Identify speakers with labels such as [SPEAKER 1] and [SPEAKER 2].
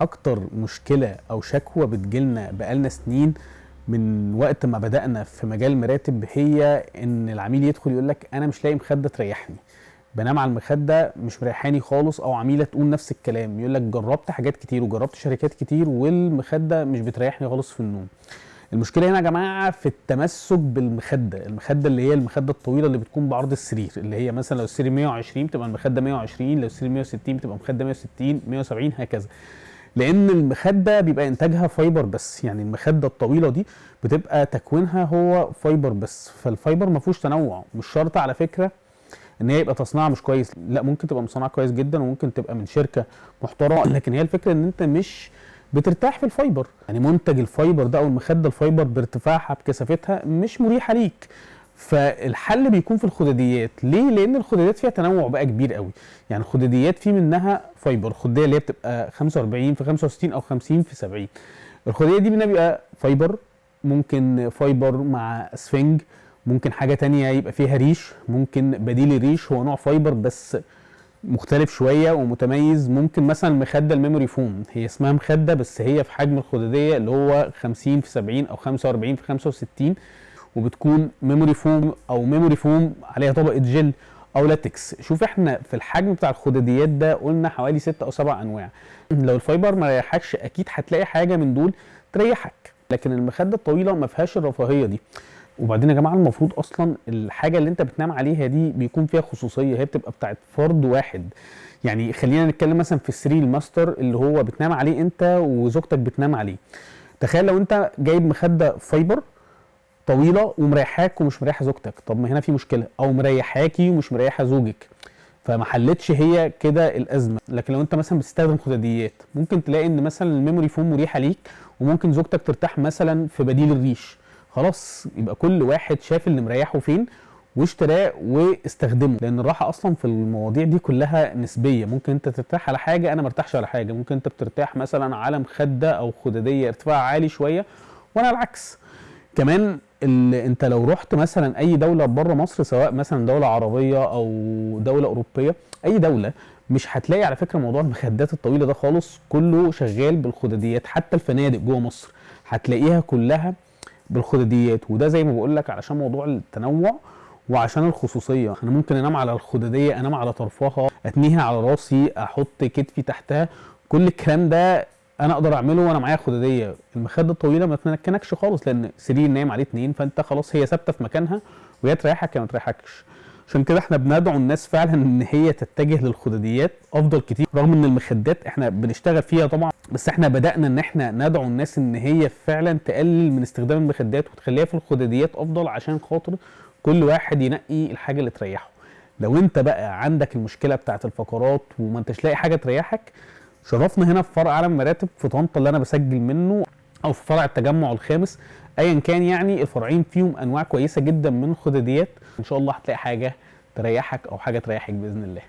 [SPEAKER 1] أكتر مشكلة أو شكوى بتجيلنا بقالنا سنين من وقت ما بدأنا في مجال المراتب هي إن العميل يدخل يقول لك أنا مش لاقي مخدة تريحني. بنام على المخدة مش مريحاني خالص أو عميلة تقول نفس الكلام. يقول لك جربت حاجات كتير وجربت شركات كتير والمخدة مش بتريحني خالص في النوم. المشكلة هنا يا جماعة في التمسك بالمخدة المخدة اللي هي المخدة الطويلة اللي بتكون بعرض السرير اللي هي مثلا لو السرير 120 بتبقى المخدة 120 لو السرير 160 بتبقى المخده 160 170 هكذا. لأن المخدة بيبقى إنتاجها fiber بس. يعني المخدة الطويلة دي بتبقى تكوينها هو fiber بس. فال fiber ما فيهوش تنوع. مش شرط على فكرة إن هي يبقى تصنيعها مش كويس. لا ممكن تبقى مصنعه كويس جدا وممكن تبقى من شركة محترمة. لكن هي الفكرة إن أنت مش بترتاح في ال fiber يعني منتج ال fiber ده أو المخدة ال fiber بارتفاعها بكثافتها مش مريحة ليك. فالحل بيكون في الخداديات. ليه؟ لأن الخداديات فيها تنوع بقى كبير قوي. يعني الخداديات في منها fiber. الخديه اللي هي بتبقى 45 في 65 أو 50 في 70 الخديه دي منها بيبقى fiber ممكن fiber مع اسفنج ممكن حاجة تانية يبقى فيها ريش ممكن بديل الريش. هو نوع fiber بس مختلف شوية ومتميز. ممكن مثلا مخدة ال memory foam هي اسمها مخدة بس هي في حجم الخدادية اللي هو 50 في 70 أو 45 في 65 وبتكون memory foam أو memory foam عليها طبقة جل أو لاتكس شوف إحنا في الحجم بتاع الخداديات ده قلنا حوالي 6 أو 7 أنواع. لو ال fiber ما ريحكش أكيد هتلاقي حاجة من دول تريحك. لكن المخدة الطويلة ما فيهاش الرفاهية دي. وبعدين يا جماعة المفروض أصلا الحاجة اللي أنت بتنام عليها دي بيكون فيها خصوصية. هي بتبقى بتاعت فرد واحد. يعني خلينا نتكلم مثلا في السرير الماستر اللي هو بتنام عليه أنت وزوجتك بتنام عليه. تخيل لو أنت جايب مخدة fiber طويلة ومريحاك ومش مريحة زوجتك. طب ما هنا في مشكلة. أو مريحاكي ومش مريحة زوجك. فما حلتش هي كده الأزمة. لكن لو أنت مثلا بتستخدم خداديات ممكن تلاقي إن مثلا الميموري فوم مريحه ليك وممكن زوجتك ترتاح مثلا في بديل الريش. خلاص يبقى كل واحد شاف اللي مريحه فين واشتراه واستخدمه. لأن الراحة أصلا في المواضيع دي كلها نسبية. ممكن أنت ترتاح على حاجة أنا مرتاحش على حاجة. ممكن أنت بترتاح مثلا على مخده أو خدادية ارتفاع عالي شوية وأنا العكس. كمان اللي أنت لو رحت مثلا أي دولة بره مصر سواء مثلا دولة عربية أو دولة أوروبية أي دولة مش هتلاقي على فكرة موضوع المخدات الطويلة ده خالص. كله شغال بالخداديات حتى الفنادق جوه مصر هتلاقيها كلها بالخداديات. وده زي ما بقول لك علشان موضوع التنوع وعشان الخصوصية. أنا ممكن أنام على الخدادية أنام على طرفها أتنيها على راسي أحط كتفي تحتها. كل الكلام ده أنا أقدر اعمله وأنا معايا خداديه المخدة الطويلة ما تمكنكش خالص لأن سرير نايم عليه اتنين فانت خلاص هي ثابتة في مكانها وهي تريحك يا ما تريحكش. عشان كده إحنا بندعو الناس فعلا إن هي تتجه للخداديات أفضل كتير. رغم إن المخدات إحنا بنشتغل فيها طبعا بس إحنا بدأنا إن إحنا ندعو الناس إن هي فعلا تقلل من استخدام المخدات وتخليها في الخداديات أفضل عشان خاطر كل واحد ينقي الحاجة اللي تريحه. لو انت بقى عندك المشكلة بتاعت الفقرات وما انتش لاقي حاجة تريحك شرفنا هنا في فرع عالم مراتب في طنطا اللي أنا بسجل منه أو في فرع التجمع الخامس. ايا كان يعني الفرعين فيهم أنواع كويسة جدا من الخداديات. إن شاء الله هتلاقي حاجة تريحك أو حاجة تريحك بإذن الله.